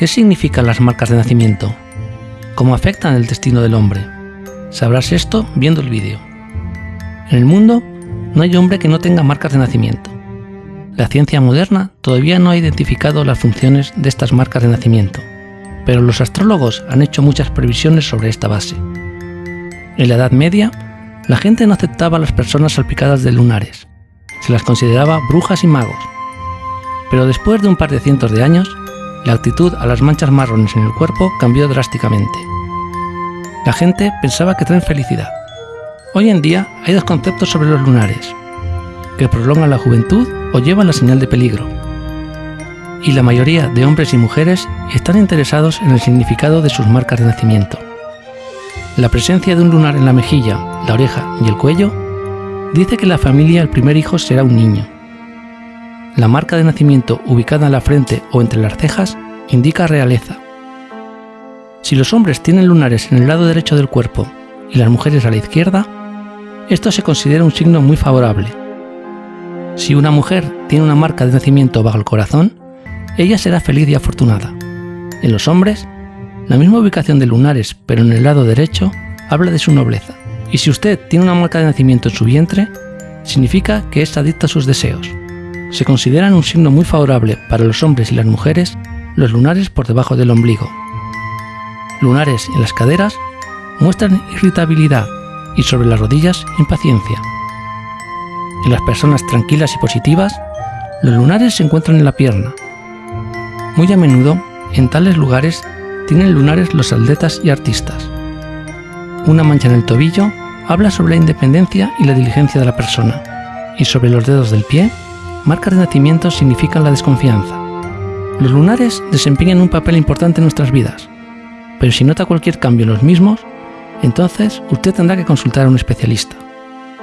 ¿Qué significan las marcas de nacimiento? ¿Cómo afectan el destino del hombre? Sabrás esto viendo el vídeo. En el mundo no hay hombre que no tenga marcas de nacimiento. La ciencia moderna todavía no ha identificado las funciones de estas marcas de nacimiento, pero los astrólogos han hecho muchas previsiones sobre esta base. En la Edad Media, la gente no aceptaba a las personas salpicadas de lunares, se las consideraba brujas y magos. Pero después de un par de cientos de años, la actitud a las manchas marrones en el cuerpo cambió drásticamente. La gente pensaba que traen felicidad. Hoy en día hay dos conceptos sobre los lunares, que prolongan la juventud o llevan la señal de peligro. Y la mayoría de hombres y mujeres están interesados en el significado de sus marcas de nacimiento. La presencia de un lunar en la mejilla, la oreja y el cuello dice que la familia el primer hijo será un niño, la marca de nacimiento ubicada en la frente o entre las cejas indica realeza. Si los hombres tienen lunares en el lado derecho del cuerpo y las mujeres a la izquierda, esto se considera un signo muy favorable. Si una mujer tiene una marca de nacimiento bajo el corazón, ella será feliz y afortunada. En los hombres, la misma ubicación de lunares pero en el lado derecho habla de su nobleza. Y si usted tiene una marca de nacimiento en su vientre, significa que es adicta a sus deseos se consideran un signo muy favorable para los hombres y las mujeres los lunares por debajo del ombligo. Lunares en las caderas muestran irritabilidad y sobre las rodillas impaciencia. En las personas tranquilas y positivas, los lunares se encuentran en la pierna. Muy a menudo, en tales lugares, tienen lunares los atletas y artistas. Una mancha en el tobillo habla sobre la independencia y la diligencia de la persona, y sobre los dedos del pie marcas de nacimiento significan la desconfianza. Los lunares desempeñan un papel importante en nuestras vidas, pero si nota cualquier cambio en los mismos, entonces usted tendrá que consultar a un especialista.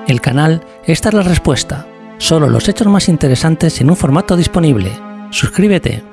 El canal Esta es la respuesta. Solo los hechos más interesantes en un formato disponible. Suscríbete.